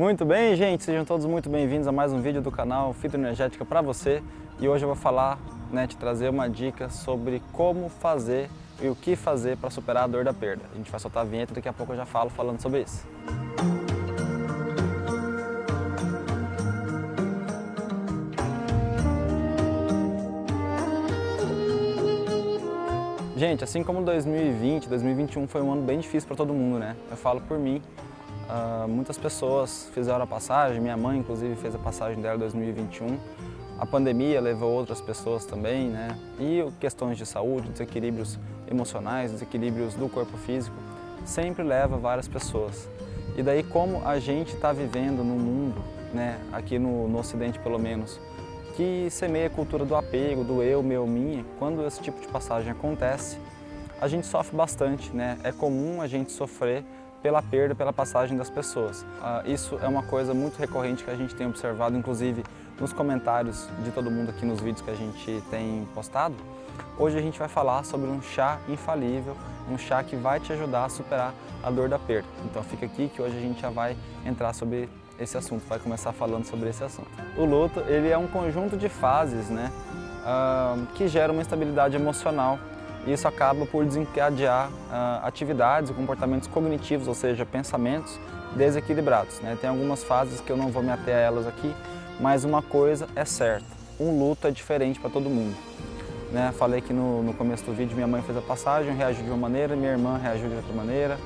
Muito bem, gente, sejam todos muito bem-vindos a mais um vídeo do canal Fitoenergética para você. E hoje eu vou falar, né, te trazer uma dica sobre como fazer e o que fazer para superar a dor da perda. A gente vai soltar a vinheta e daqui a pouco eu já falo falando sobre isso. Gente, assim como 2020, 2021 foi um ano bem difícil para todo mundo, né? Eu falo por mim, uh, muitas pessoas fizeram a passagem, minha mãe inclusive fez a passagem dela em 2021. A pandemia levou outras pessoas também, né? E questões de saúde, desequilíbrios emocionais, desequilíbrios do corpo físico, sempre leva várias pessoas. E daí como a gente está vivendo no mundo, né? Aqui no, no Ocidente pelo menos, que semeia a cultura do apego, do eu, meu, minha, quando esse tipo de passagem acontece, a gente sofre bastante, né? É comum a gente sofrer pela perda, pela passagem das pessoas. Ah, isso é uma coisa muito recorrente que a gente tem observado, inclusive nos comentários de todo mundo aqui nos vídeos que a gente tem postado. Hoje a gente vai falar sobre um chá infalível, um chá que vai te ajudar a superar a dor da perda. Então fica aqui que hoje a gente já vai entrar sobre esse assunto, vai começar falando sobre esse assunto. O luto, ele é um conjunto de fases, né, uh, que gera uma instabilidade emocional isso acaba por desencadear uh, atividades e comportamentos cognitivos, ou seja, pensamentos desequilibrados. Né? Tem algumas fases que eu não vou me ater a elas aqui, mas uma coisa é certa, um luto é diferente para todo mundo. Né? Falei que no, no, começo do vídeo minha mãe fez a passagem, reagiu de uma maneira, minha irmã reagiu de outra maneira,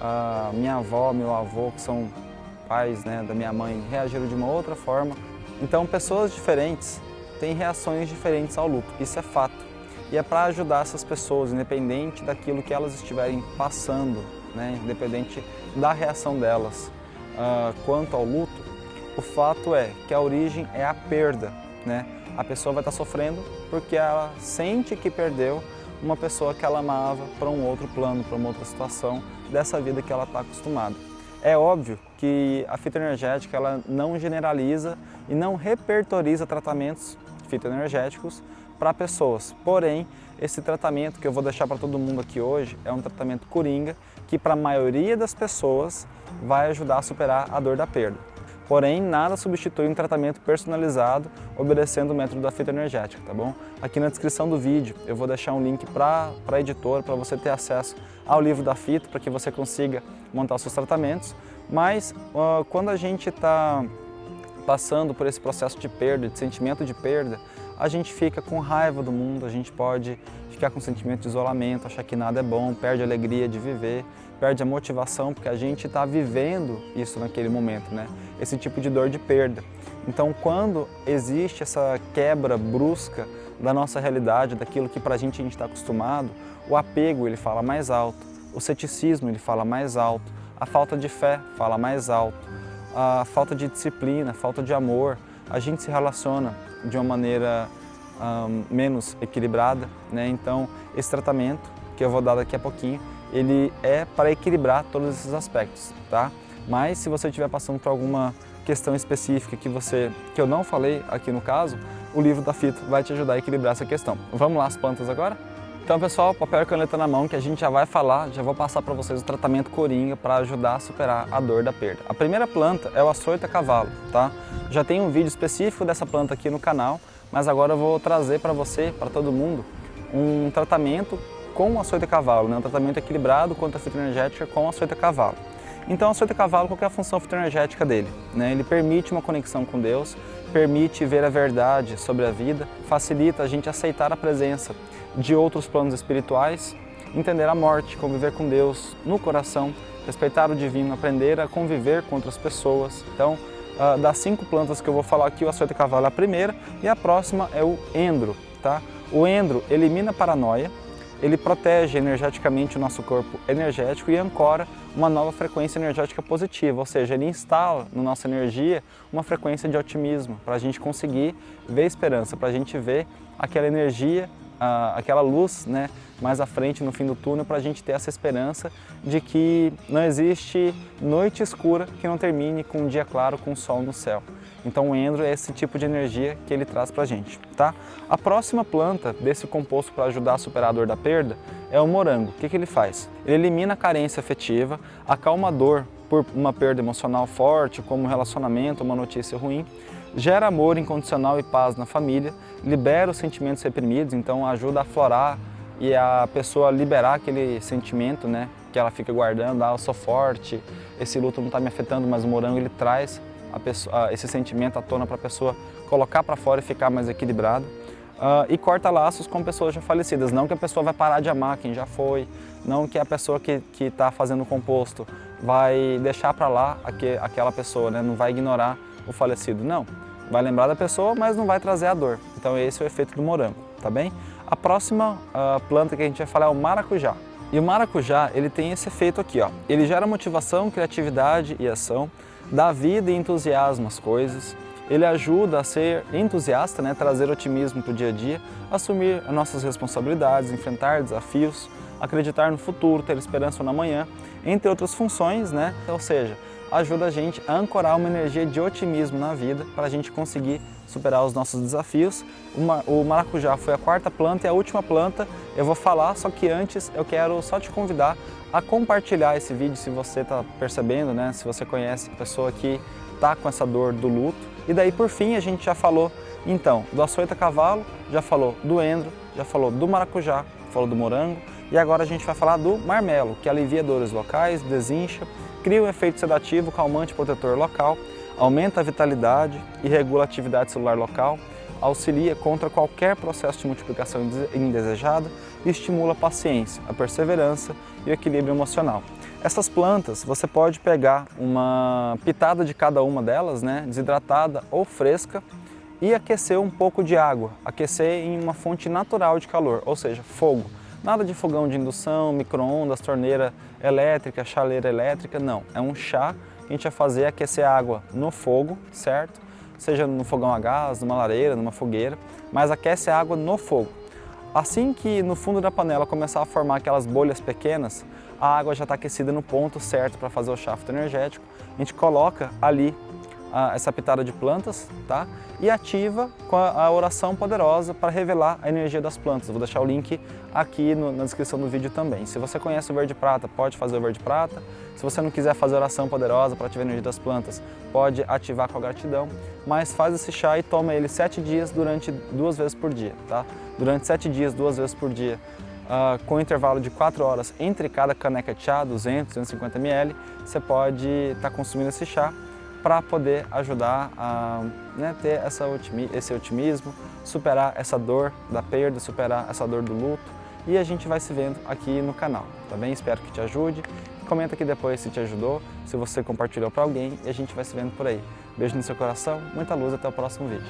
uh, minha avó, meu avô, que são pais né, da minha mãe reagiram de uma outra forma. Então pessoas diferentes têm reações diferentes ao luto, isso é fato. E é para ajudar essas pessoas, independente daquilo que elas estiverem passando, né, independente da reação delas uh, quanto ao luto, o fato é que a origem é a perda. Né? A pessoa vai estar sofrendo porque ela sente que perdeu uma pessoa que ela amava para um outro plano, para uma outra situação dessa vida que ela está acostumada. É óbvio que a fitoenergética ela não generaliza e não repertoriza tratamentos fitoenergéticos para pessoas. Porém, esse tratamento que eu vou deixar para todo mundo aqui hoje é um tratamento coringa que para a maioria das pessoas vai ajudar a superar a dor da perda. Porém, nada substitui um tratamento personalizado obedecendo o método da fitoenergética, tá bom? Aqui na descrição do vídeo eu vou deixar um link para a editora, para você ter acesso ao livro da fito, para que você consiga montar seus tratamentos. Mas uh, quando a gente está passando por esse processo de perda, de sentimento de perda, a gente fica com raiva do mundo, a gente pode ficar com sentimento de isolamento, achar que nada é bom, perde a alegria de viver, perde a motivação, porque a gente está vivendo isso naquele momento, né? Esse tipo de dor de perda. Então, quando existe essa quebra brusca da nossa realidade, daquilo que para a gente a gente está acostumado, o apego ele fala mais alto, o ceticismo ele fala mais alto, a falta de fé fala mais alto, a falta de disciplina, falta de amor, a gente se relaciona de uma maneira um, menos equilibrada, né? Então, esse tratamento que eu vou dar daqui a pouquinho, ele é para equilibrar todos esses aspectos, tá? Mas se você estiver passando por alguma questão específica que, você, que eu não falei aqui no caso, o livro da Fito vai te ajudar a equilibrar essa questão. Vamos lá as plantas agora? Então pessoal, papel e caneta na mão que a gente já vai falar, já vou passar para vocês o tratamento coringa para ajudar a superar a dor da perda. A primeira planta é o açoita cavalo, tá? Já tem um vídeo específico dessa planta aqui no canal, mas agora eu vou trazer para você, para todo mundo, um tratamento com açoita cavalo, né? um tratamento equilibrado contra a fitoenergética com açoita cavalo. Então, o açoita cavalo, qual é a função fitoenergética dele? Né? Ele permite uma conexão com Deus, permite ver a verdade sobre a vida, facilita a gente aceitar a presença de outros planos espirituais, entender a morte, conviver com Deus no coração, respeitar o divino, aprender a conviver com outras pessoas. Então, uh, das cinco plantas que eu vou falar aqui, o açoita cavalo é a primeira e a próxima é o endro. Tá? O endro elimina a paranoia, ele protege energeticamente o nosso corpo energético e ancora uma nova frequência energética positiva, ou seja, ele instala na nossa energia uma frequência de otimismo, para a gente conseguir ver esperança, para a gente ver aquela energia, aquela luz né, mais à frente no fim do túnel, para a gente ter essa esperança de que não existe noite escura que não termine com um dia claro, com sol no céu. Então o endro é esse tipo de energia que ele traz para a gente. Tá? A próxima planta desse composto para ajudar a superar a dor da perda é o morango. O que, que ele faz? Ele elimina a carência afetiva, acalma a dor por uma perda emocional forte, como um relacionamento, uma notícia ruim, gera amor incondicional e paz na família, libera os sentimentos reprimidos, então ajuda a aflorar e a pessoa liberar aquele sentimento, né, que ela fica guardando, ah, eu sou forte, esse luto não está me afetando, mas o morango ele traz pessoa, esse sentimento à tona para a pessoa colocar para fora e ficar mais equilibrada. Uh, e corta laços com pessoas já falecidas, não que a pessoa vai parar de amar quem já foi, não que a pessoa que está fazendo o composto vai deixar para lá aquele, aquela pessoa, né? não vai ignorar o falecido, não. Vai lembrar da pessoa, mas não vai trazer a dor. Então esse é o efeito do morango, tá bem? A próxima uh, planta que a gente vai falar é o maracujá. E o maracujá, ele tem esse efeito aqui, ó. Ele gera motivação, criatividade e ação, dá vida e entusiasmo às coisas, ele ajuda a ser entusiasta, né, trazer otimismo para o dia a dia, assumir nossas responsabilidades, enfrentar desafios, acreditar no futuro, ter esperança na manhã, entre outras funções, né? ou seja, ajuda a gente a ancorar uma energia de otimismo na vida para a gente conseguir superar os nossos desafios. O maracujá foi a quarta planta e a última planta eu vou falar, só que antes eu quero só te convidar a compartilhar esse vídeo se você está percebendo, né? se você conhece a pessoa que está com essa dor do luto. E daí por fim a gente já falou então do açoita cavalo, já falou do endro, já falou do maracujá, falou do morango e agora a gente vai falar do marmelo, que alivia dores locais, desincha, cria um efeito sedativo, calmante protetor local, aumenta a vitalidade e regula a atividade celular local, auxilia contra qualquer processo de multiplicação indesejada e estimula a paciência, a perseverança e o equilíbrio emocional. Essas plantas, você pode pegar uma pitada de cada uma delas, né, desidratada ou fresca, e aquecer um pouco de água, aquecer em uma fonte natural de calor, ou seja, fogo. Nada de fogão de indução, micro-ondas, torneira elétrica, chaleira elétrica, não. É um chá que a gente vai fazer aquecer a água no fogo, certo? Seja no fogão a gás, numa lareira, numa fogueira, mas aquece a água no fogo. Assim que no fundo da panela começar a formar aquelas bolhas pequenas, a água já está aquecida no ponto certo para fazer o chá energético. A gente coloca ali a, essa pitada de plantas tá? e ativa com a, a oração poderosa para revelar a energia das plantas. vou deixar o link aqui no, na descrição do vídeo também. Se você conhece o verde prata, pode fazer o verde prata. Se você não quiser fazer oração poderosa para ativar a energia das plantas, pode ativar com a gratidão. Mas faz esse chá e toma ele sete dias durante duas vezes por dia. Tá? Durante sete dias, duas vezes por dia. Uh, com intervalo de 4 horas entre cada caneca de chá, 200, 250 ml, você pode estar tá consumindo esse chá para poder ajudar a né, ter essa otimi esse otimismo, superar essa dor da perda, superar essa dor do luto e a gente vai se vendo aqui no canal, tá bem? Espero que te ajude. Comenta aqui depois se te ajudou, se você compartilhou para alguém e a gente vai se vendo por aí. Beijo no seu coração, muita luz, até o próximo vídeo.